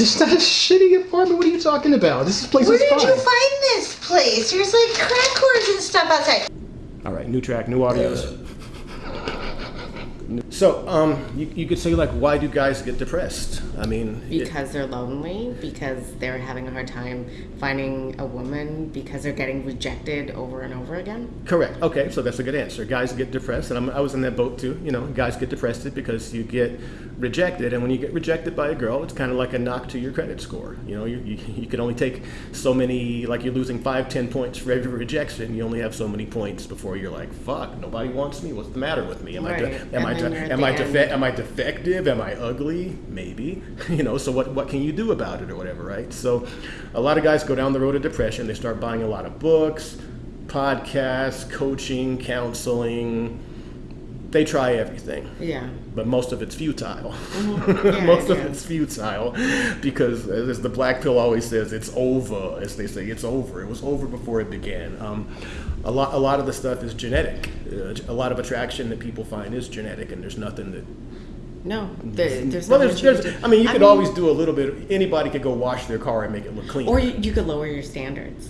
It's not a shitty apartment. What are you talking about? This place Where is fine. Where did you find this place? There's like crack whores and stuff outside. All right, new track, new audios. Uh, So, um, you, you could say like, why do guys get depressed? I mean, it- Because they're lonely, because they're having a hard time finding a woman, because they're getting rejected over and over again. correct. Okay, so that's a good answer. Guys get depressed, and I'm, I was in that boat too. You know, guys get depressed because you get rejected, and when you get rejected by a girl, it's kind of like a knock to your credit score. You know, you, you, you can only take so many, like you're losing five, ten points for every rejection. You only have so many points before you're like, fuck, nobody wants me. What's the matter with me? Am I, de- am I, then de- you're at am I, defe- am I defective? Am I ugly? Maybe. You know, so what, what can you do about it or whatever, right? So a lot of guys go down the road of depression. They start buying a lot of books, podcasts, coaching, counseling. They try everything Yeah. but most of it's futile. Yeah, most of it's futile because, as the black pill always says, it's over. As they say, it's over. It was over before it began. Um, a lot, a lot of the stuff is genetic. Uh, a lot of attraction that people find is genetic, and there's nothing that. No, there, there's well, there's, there's. I mean, you could always do a little bit. Anybody could go wash their car and make it look clean. Or you, you could lower your standards.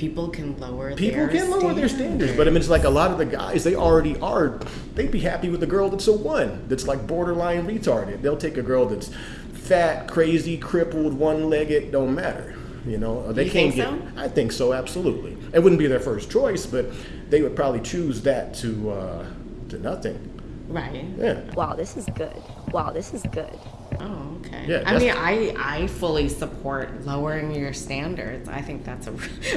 People can lower their People their can lower their standards, but I mean, it's like a lot of the guys, they already are, they'd be happy with a girl that's a one, that's like borderline retarded. They'll take a girl that's fat, crazy, crippled, one legged, don't matter. You know, they You can't think get. so? I think so, absolutely. It wouldn't be their first choice, but they would probably choose that to uh, to nothing. Right. Yeah. Wow, this is good. Wow, this is good. Oh, okay. Yeah, I mean, I I fully support lowering your standards. I think that's a.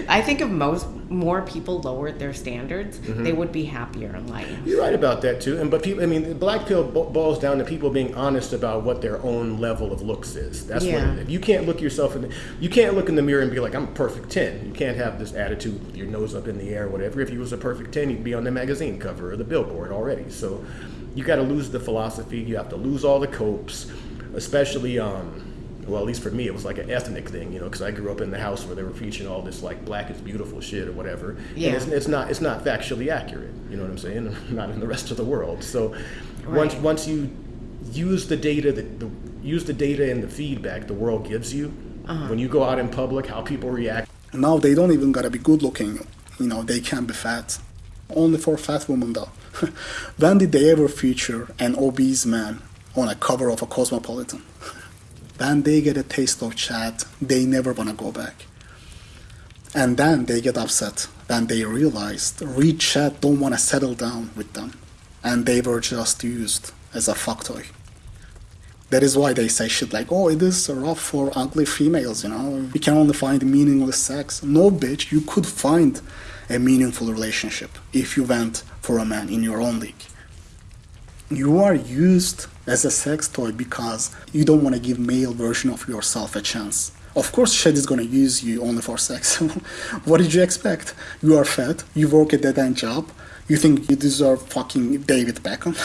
I think if most more people lowered their standards, Mm-hmm. they would be happier in life. You're right about that too. And but people, I mean, the black pill bo- boils down to people being honest about what their own level of looks is. That's Yeah. what. If you can't look yourself in, the, you can't look in the mirror and be like, I'm a perfect ten. You can't have this attitude with your nose up in the air, or whatever. If you was a perfect ten, you'd be on the magazine cover or the billboard already. So, you got to lose the philosophy. You have to lose all the copes, especially. Um, well, at least for me, it was like an ethnic thing, you know, because I grew up in the house where they were preaching all this like black is beautiful shit or whatever. And Yeah. it's, it's not it's not factually accurate. You know what I'm saying? Not in the rest of the world. So once Right. once you use the data that the use the data and the feedback the world gives you Uh-huh. when you go out in public, how people react. Now they don't even gotta be good looking. You know, they can be fat. Only for fat women though. when did they ever feature an obese man on a cover of a Cosmopolitan? when they get a taste of Chad, they never wanna go back. And then they get upset when they realized rich Chad don't wanna settle down with them. And they were just used as a fuck toy. That is why they say shit like, oh, it is rough for ugly females, you know? You can only find meaningless sex. No, bitch, you could find a meaningful relationship if you went for a man in your own league. You are used as a sex toy because you don't want to give male version of yourself a chance. Of course, Chad is gonna use you only for sex. what did you expect? You are fat, you work a dead end job, you think you deserve fucking David Beckham?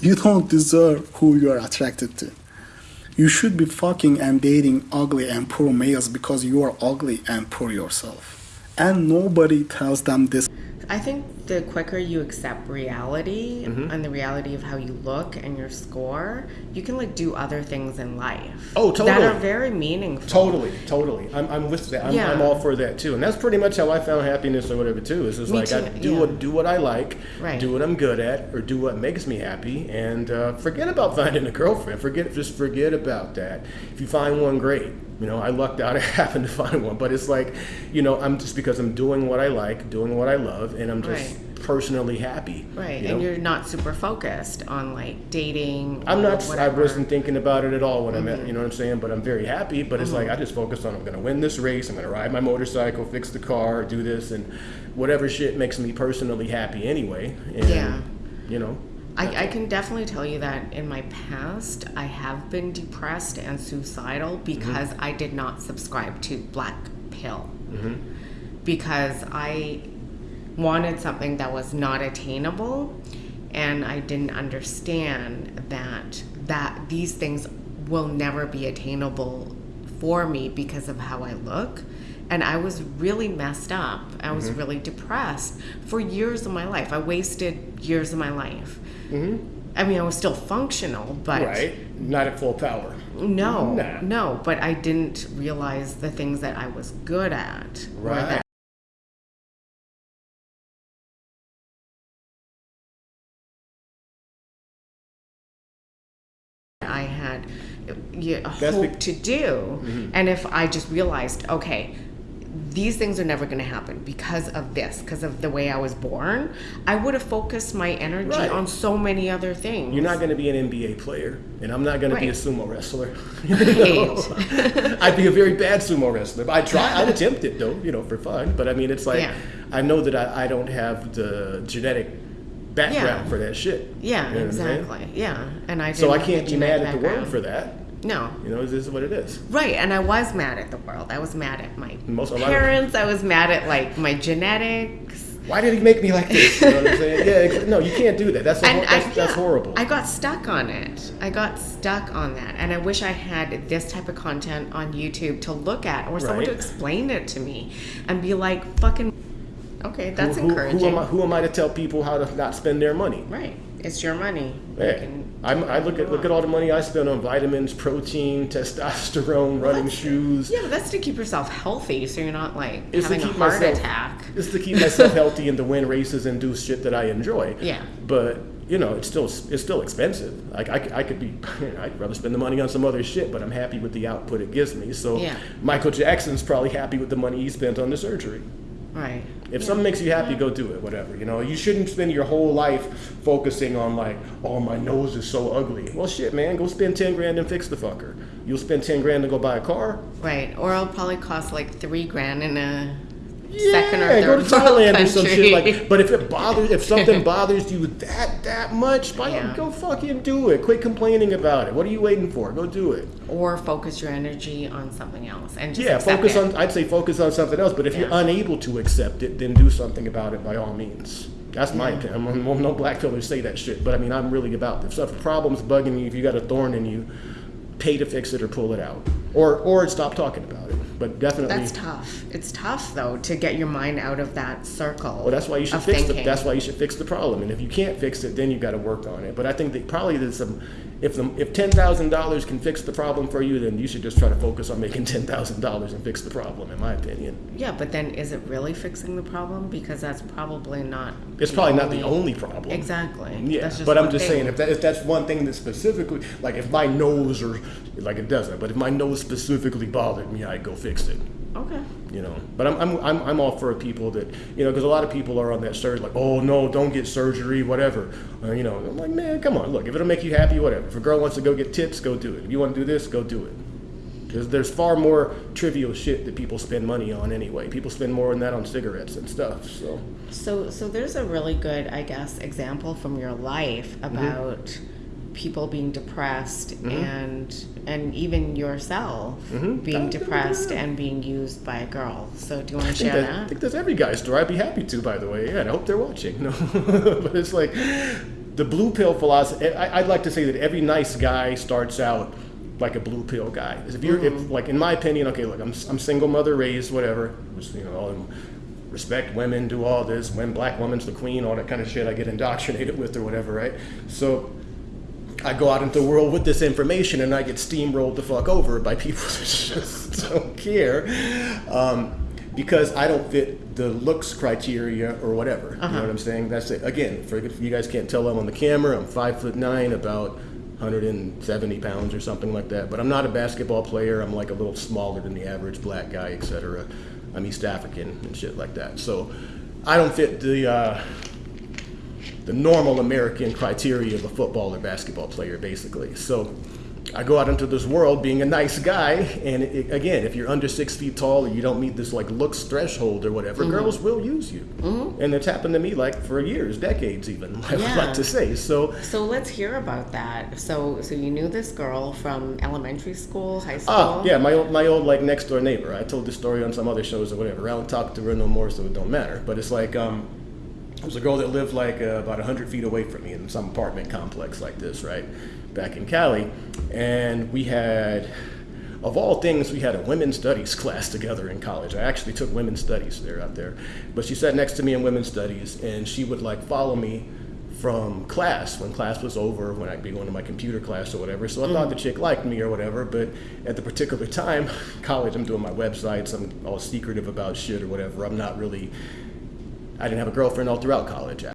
you don't deserve who you are attracted to. You should be fucking and dating ugly and poor males because you are ugly and poor yourself. And nobody tells them this. I think the quicker you accept reality Mm-hmm. and the reality of how you look and your score, you can like do other things in life. Oh, totally. That are very meaningful. Totally, totally. I'm, I'm with that. I'm, Yeah. I'm all for that too. And that's pretty much how I found happiness or whatever too. Is just Me like I do yeah. what do what I like, Right. do what I'm good at, or do what makes me happy, and uh, forget about finding a girlfriend. Forget just forget about that. If you find one, great. You know, I lucked out. I happened to find one, but it's like, you know, I'm just because I'm doing what I like, doing what I love, and I'm just Right. personally happy. Right, you and know? you're not super focused on like dating. I'm not. I wasn't thinking about it at all when I Mm-hmm. met. You know what I'm saying? But I'm very happy. But it's like I just focused on I'm going to win this race. I'm going to ride my motorcycle, fix the car, do this, and whatever shit makes me personally happy anyway. And, Yeah. You know. I, I can definitely tell you that in my past, I have been depressed and suicidal mm-hmm. because I did not subscribe to Black Pill. Mm-hmm. Because I wanted something that was not attainable, and I didn't understand that that these things will never be attainable for me because of how I look. And I was really messed up. I was mm-hmm. really depressed for years of my life. I wasted years of my life. Mm-hmm. I mean, I was still functional, but Right? Not at full power. no, Nah. no. But I didn't realize the things that I was good at. Right. that I had uh, yeah, That's hope Mm-hmm. to do. Mm-hmm. And if I just realized, okay, these things are never going to happen because of this, because of the way I was born, I would have focused my energy Right. on so many other things. You're not going to be an NBA player, and I'm not going to be a sumo wrestler. Right. I'd be a very bad sumo wrestler. I'd try. I'd attempt it though, you know, for fun. But I mean, it's like Yeah. I know that I, I don't have the genetic background Yeah. for that shit. Yeah, You know what I'm saying? exactly. Yeah, and I. So I can't be mad at the world for that. No. You know, this is what it is. Right, and I was mad at the world. I was mad at my Most- parents. I was mad at like my genetics. Why did he make me like this? You know what I'm saying? Yeah, no, you can't do that. That's a, And hor- that's, I, that's yeah, horrible. I got stuck on it. I got stuck on that, and I wish I had this type of content on YouTube to look at, or someone to explain it to me, and be like, "Fucking, okay, that's who, who- encouraging." Who am, I, who am I to tell people how to not spend their money? Right, it's your money. You I'm, I look at look at all the money I spend on vitamins, protein, testosterone, running shoes. Yeah, but that's to keep yourself healthy, so you're not like It's to having a heart myself- attack. It's to keep myself healthy and to win races and do shit that I enjoy. Yeah. But you know, it's still it's still expensive. Like I could be, I'd rather spend the money on some other shit, but I'm happy with the output it gives me. So Yeah. Michael Jackson's probably happy with the money he spent on the surgery. Right. If something makes you happy, go do it. Whatever. You know, you shouldn't spend your whole life focusing on like, oh, my nose is so ugly. Well, shit, man, go spend ten grand and fix the fucker. You'll spend ten grand to go buy a car. Right. Or it'll probably cost like three grand in a Yeah, second or go to Thailand or some shit like. But if it bothers, if something bothers you that that much, by Yeah. go fucking do it. Quit complaining about it. What are you waiting for? Go do it. or focus your energy on something else and just Yeah, focus it. on. I'd say focus on something else. But if you're unable to accept it, then do something about it by all means. That's my opinion. I'm, no black pillars say that shit, but I mean, I'm really about if stuff, if a problem's bugging you, if you got a thorn in you, pay to fix it or pull it out, or or stop talking about it. But definitely, That's tough. It's tough though to get your mind out of that circle. Well, that's why you should fix the, that's why you should fix the problem. And if you can't fix it, then you got to work on it. But I think that probably there's some. If the, if ten thousand dollars can fix the problem for you, then you should just try to focus on making ten thousand dollars and fix the problem. In my opinion, Yeah, but then is it really fixing the problem? Because that's probably not. it's probably not the only problem. Exactly. Yeah, but I'm just thing. saying if, that, if that's one thing that specifically, like if my nose or like it doesn't, but if my nose specifically bothered me, I'd go fix it. Okay. you know. But I'm, I'm, I'm, I'm all for people that, you know, because a lot of people are on that surgery, like, oh no, don't get surgery, whatever. Uh, you know, I'm like, man, come on, look, if it'll make you happy, whatever. If a girl wants to go get tits, go do it. If you want to do this, go do it. Because there's far more trivial shit that people spend money on anyway. People spend more than that on cigarettes and stuff. So So, so there's a really good, I guess, example from your life Mm-hmm. People being depressed and and even yourself Mm-hmm. being depressed and being used by a girl. So, do you want to share that, I think that's every guy's story. I'd be happy to, by the way. Yeah, and I hope they're watching. No, but it's like the blue pill philosophy. I, I'd like to say that every nice guy starts out like a blue pill guy. If you're, if, like, in my opinion, okay, look, I'm, I'm single mother raised, whatever. Just, you know, all, respect women, do all this. When black woman's the queen, all that kind of shit. I get indoctrinated with or whatever, right? So. I go out into the world with this information and I get steamrolled the fuck over by people that just don't care. Um, because I don't fit the looks criteria or whatever. You know what I'm saying? That's it. Again, for you guys can't tell I'm on the camera, I'm five foot nine, about 170 pounds or something like that. But I'm not a basketball player. I'm like a little smaller than the average black guy, etc. I'm East African and shit like that. So I don't fit the uh, the normal American criteria of a football or basketball player, basically. So I go out into this world being a nice guy, and it, again, if you're under six feet tall or you don't meet this like looks threshold or whatever, Mm-hmm. girls will use you, and it's happened to me like for years, decades even. I would Yeah. like to say. So So let's hear about that. So, so you knew this girl from elementary school, high school. Ah, yeah, my old, my old like next door neighbor. I told this story on some other shows or whatever. I don't talk to her no more, so it don't matter. But it's like um, it was a girl that lived like uh, about hundred feet away from me in some apartment complex like this, right, back in Cali, and we had. Of all things, we had a women's studies class together in college. I actually took women's studies there out there. But she sat next to me in women's studies, and she would like follow me from class when class was over when I'd be going to my computer class or whatever. So I thought the chick liked me or whatever, but at the particular time, college, I'm doing my websites, I'm all secretive about shit or whatever. I'm not really. I didn't have a girlfriend all throughout college.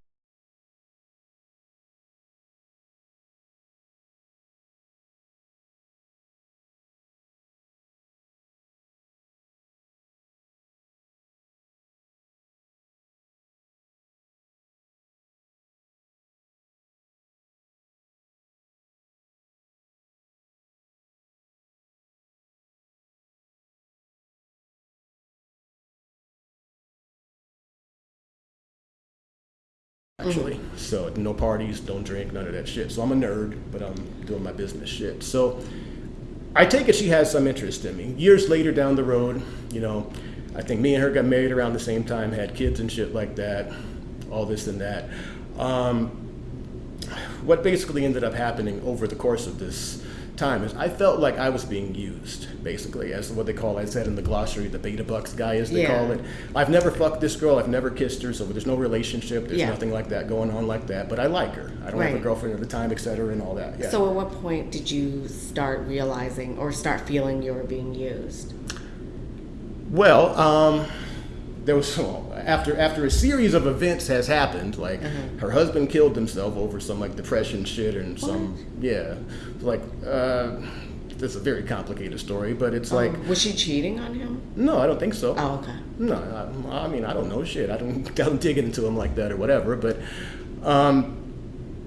Actually. So no parties, don't drink, none of that shit. So I'm a nerd, but I'm doing my business shit. So I take it she has some interest in me. Years later down the road, you know, I think me and her got married around the same time, had kids and shit like that, all this and that. Um, what basically ended up happening over the course of this time is I felt like I was being used, basically, as what they call, I said in the glossary, the beta bucks guy, as they Yeah. call it. I've never fucked this girl, I've never kissed her, so there's no relationship, there's Yeah. nothing like that going on like that, but I like her. I don't have a girlfriend at the time, et cetera, and all that. Yeah. So at what point did you start realizing or start feeling you were being used? Well, um, there was after after a series of events has happened. Like Mm-hmm. her husband killed himself over some like depression shit and some yeah, like uh, it's a very complicated story, but it's like was she cheating on him? no, I don't think so. Oh, okay. No, I, I mean I don't know shit. I don't I don't dig into him like that or whatever. But um,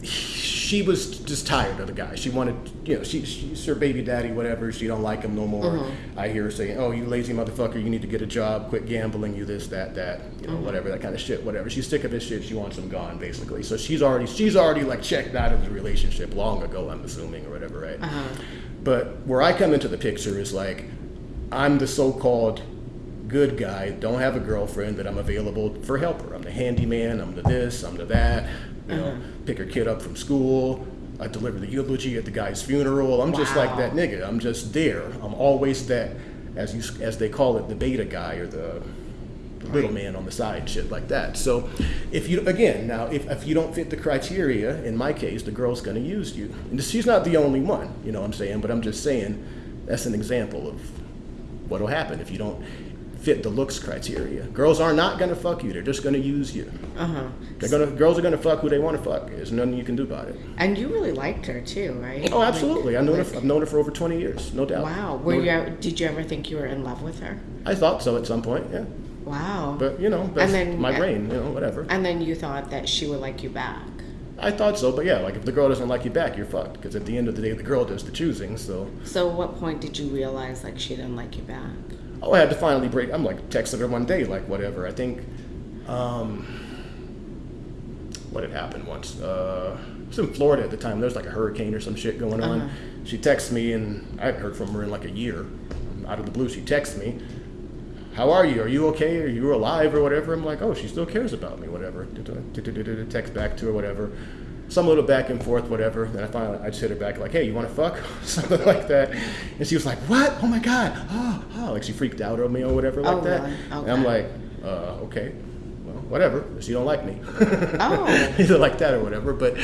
she was just tired of the guy. She wanted, you know, she, she's her baby daddy, whatever. She don't like him no more. Mm-hmm. I hear her saying, "Oh, you lazy motherfucker! You need to get a job. Quit gambling. You this, that, that. You know, Mm-hmm. whatever that kind of shit. Whatever. She's sick of his shit. She wants him gone, basically. So she's already she's already like checked out of the relationship long ago. I'm assuming or whatever, right? Uh-huh. But where I come into the picture is like, I'm the so-called good guy, don't have a girlfriend, that I'm available for help her. I'm the handyman, I'm the this, I'm the that, you know, pick her kid up from school, I deliver the eulogy at the guy's funeral. I'm just like that nigga. I'm just there. I'm always that, as you as they call it, the beta guy or the the little man on the side, shit like that. So, if you again now, if, if you don't fit the criteria, in my case, the girl's gonna use you. And she's not the only one, you know what I'm saying? But I'm just saying that's an example of what'll happen if you don't fit the looks criteria. Girls are not gonna fuck you. They're just gonna use you. Uh huh. They're gonna girls are gonna fuck who they want to fuck. There's nothing you can do about it. And you really liked her too, right? Oh, absolutely. I've known her. I've known her for over 20 years, no doubt. Wow. Were you? Did you ever think you were in love with her? I thought so at some point, yeah. Wow. But you know, that's then- my brain. You know, whatever. and then you thought that she would like you back. I thought so, but yeah, like if the girl doesn't like you back, you're fucked. Because at the end of the day, the girl does the choosing. So, So, what point did you realize like she didn't like you back? Oh, I had to finally break. I'm like texting her one day, like whatever. I think, um, what had happened once? Uh, I was in Florida at the time. There was like a hurricane or some shit going on. Uh-huh. She texts me, and I hadn't heard from her in like a year. Out of the blue, she texts me. How are you? Are you okay? Are you alive or whatever? I'm like, oh, she still cares about me, whatever. Text back to her, whatever. Some little back and forth, whatever. Then I finally, I just hit her back like, hey, you want to fuck? Something like that. And she was like, what? Oh my God. Oh, oh. Like she freaked out on me or whatever like Oh, that. really? And I'm like, uh, okay. Well, whatever. She don't like me. Oh. Either like that or whatever. But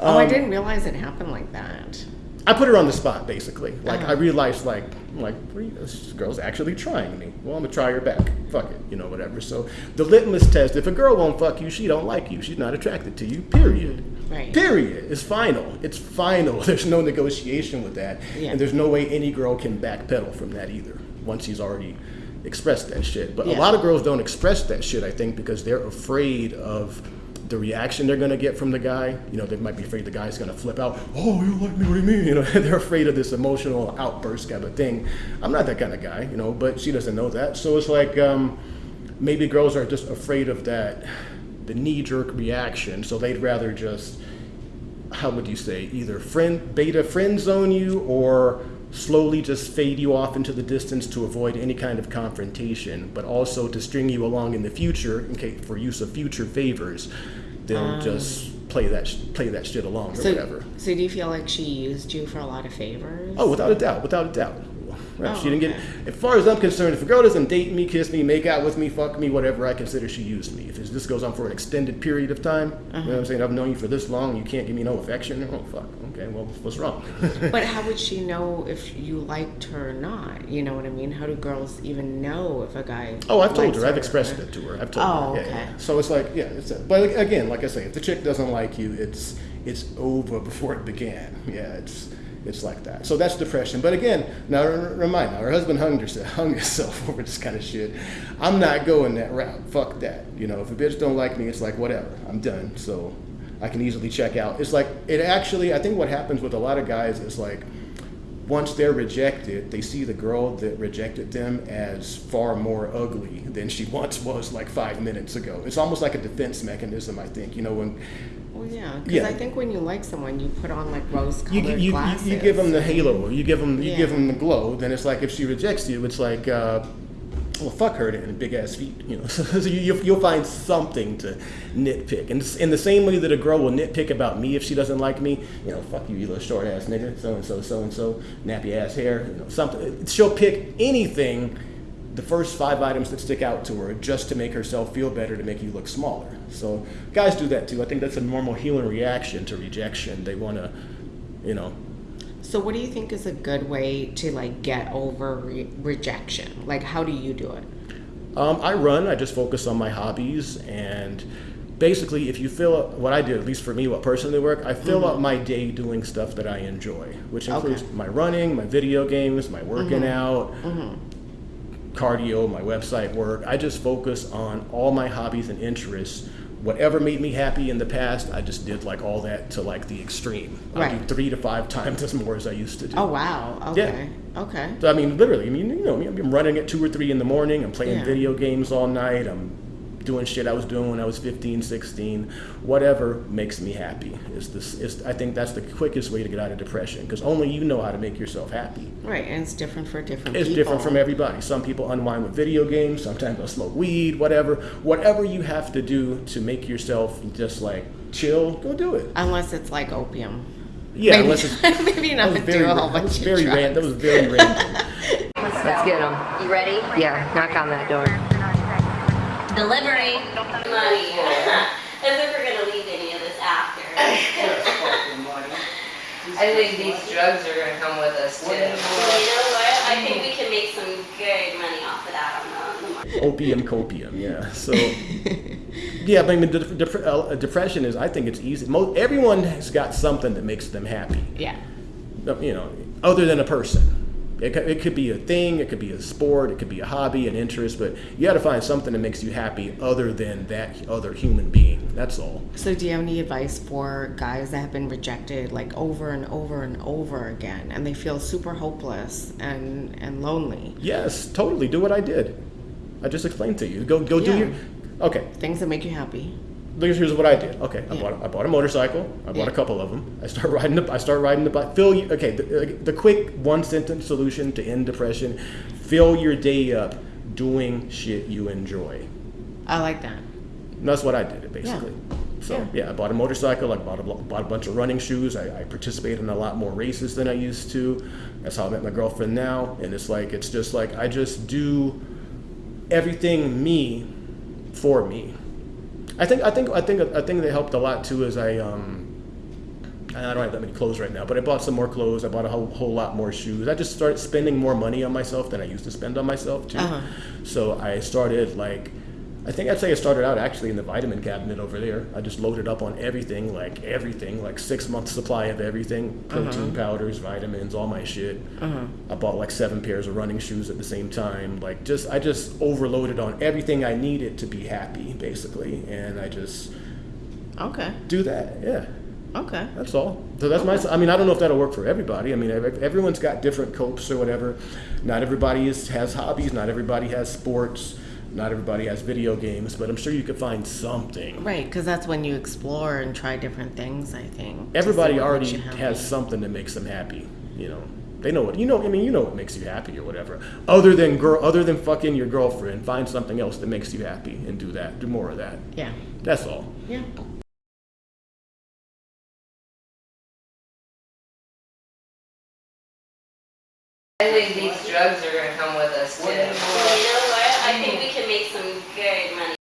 oh, I um, didn't realize it happened like that. I put her on the spot, basically. Like Uh-huh. I realized, like, I'm like what are you- this girl's actually trying me. Well, I'm gonna try her back. Fuck it, you know, whatever. So the litmus test: if a girl won't fuck you, she don't like you. She's not attracted to you. Period. Right. Period. It's final. It's final. There's no negotiation with that, Yeah. and there's no way any girl can backpedal from that either. Once she's already expressed that shit. But Yeah. a lot of girls don't express that shit. I think because they're afraid of the reaction they're gonna get from the guy. You know, they might be afraid the guy's gonna flip out. Oh, you like me? What do you mean? You know, they're afraid of this emotional outburst kind of thing. I'm not that kind of guy, you know, but she doesn't know that. So it's like um, maybe girls are just afraid of that, the knee-jerk reaction. So they'd rather just, how would you say, either friend beta friend zone you or slowly just fade you off into the distance to avoid any kind of confrontation, but also to string you along in the future in case for use of future favors. They'll just play that sh- play that shit along or So, whatever. so do you feel like she used you for a lot of favors? Oh, without a doubt, without a doubt. Right? Oh, she didn't okay. get. As far as I'm concerned, if a girl doesn't date me, kiss me, make out with me, fuck me, whatever, I consider she used me. If this goes on for an extended period of time, you know Uh-huh. what I'm saying? I've known you for this long, you can't give me no affection. Oh fuck. Okay, well, what's wrong? But how would she know if you liked her or not? You know what I mean? How do girls even know if a guy? Oh, I've told likes her. I've expressed it to her. I've told Oh, her. Yeah, okay. yeah. So it's like, yeah, it's. A, but again, like I say, if the chick doesn't like you, it's it's over before it began. Yeah, it's it's like that. So that's depression. But again, now remind now, her husband hung herself, hung herself over this kind of shit. I'm not going that route. Fuck that. You know, if a bitch don't like me, it's like whatever. I'm done. So I can easily check out. It's like it actually. I think what happens with a lot of guys is like once they're rejected, they see the girl that rejected them as far more ugly than she once was like five minutes ago. It's almost like a defense mechanism, I think. You know, when Well, yeah, because Yeah. I think when you like someone, you put on like rose-colored you, you, you, glasses. you give them the halo, or you give them you give them the glow, then it's like if she rejects you, it's like, uh, well, fuck her then, big ass feet. You know, so you, you'll find something to nitpick, and in the same way that a girl will nitpick about me if she doesn't like me, you know, fuck you, you little short ass nigga, so and so, so and so, nappy ass hair, you know, something. She'll pick anything. The first five items that stick out to her just to make herself feel better, to make you look smaller. So guys do that too. I think that's a normal human reaction to rejection. They want to, you know, So, what do you think is a good way to like get over re- rejection? Like, how do you do it? Um, I run. I just focus on my hobbies, and basically, if you fill up what I do, at least for me, what personally work, I fill up mm-hmm. my day doing stuff that I enjoy, which includes Okay. my running, my video games, my working mm-hmm. out, mm-hmm. cardio, my website work. I just focus on all my hobbies and interests. Whatever made me happy in the past, I just did like all that to like the extreme. Right. I do three to five times as more as I used to do. Oh wow. Okay. Okay. So I mean, literally, I mean, you know, I'm running at two or three in the morning. I'm playing Yeah. video games all night. I'm doing shit I was doing when I was 15, 16. Whatever makes me happy is this. Is I think that's the quickest way to get out of depression because only you know how to make yourself happy. Right, and it's different for different people. It's people. different from everybody. Some people unwind with video games. Sometimes they'll smoke weed. Whatever, whatever you have to do to make yourself just like chill, go do it. Unless it's like opium. Yeah, maybe, unless it's maybe not was do very, a whole that was bunch very of ran- That was very random. Let's get them. You ready? Yeah, knock on that door. Delivery. money. As if we're gonna leave any of this after. I think these drugs are gonna come with us too. Well, you know what? I think we can make some good money off of that on the, market. opium copium yeah so yeah but i mean de- dep- uh, depression is i think it's easy Mo- everyone has got something that makes them happy Yeah. Uh, you know other than a person it, could- it could be a thing it could be a sport it could be a hobby an interest but you got to find something that makes you happy other than that other human being that's all So, do you have any advice for guys that have been rejected like over and over and over again, and they feel super hopeless and and lonely? yes totally do what i did i just explained to you go go do Yeah. your okay Things that make you happy. Here's what I did. Okay, I Yeah. bought I bought a motorcycle. I bought Yeah. a couple of them. I start riding the I start riding the bike. Fill you, okay. The, the quick one sentence solution to end depression: fill your day up doing shit you enjoy. I like that. And that's what I did basically. So Yeah. yeah. I bought a motorcycle. I bought a bought a bunch of running shoes. I, I participated in a lot more races than I used to. That's how I met my girlfriend now. And it's like it's just like I just do everything me for me. I think I think I think a thing that helped a lot too is I um I don't have that many clothes right now, but I bought some more clothes. I bought a whole, whole lot more shoes. I just started spending more money on myself than I used to spend on myself too. Uh-huh. So I started like I think I'd say it started out actually in the vitamin cabinet over there. I just loaded up on everything, like everything, like six months supply of everything, uh-huh. protein powders, vitamins, all my shit. Uh-huh. I bought like seven pairs of running shoes at the same time. Like just I just overloaded on everything I needed to be happy, basically, and I just Okay. do that. Yeah. Okay. That's all. So that's my. I mean, I don't know if that'll work for everybody. I mean, everyone's got different copes or whatever. Not everybody is, has hobbies. Not everybody has sports. Not everybody has video games. But I'm sure you could find something. Right, because that's when you explore and try different things. I think Everybody already makes you happy. has something that makes them happy. You know, they know what you know. I mean, you know what makes you happy or whatever. Other than girl, other than fucking your girlfriend, find something else that makes you happy and do that. Do more of that. Yeah. That's all. Yeah. I think these drugs are gonna come with us too.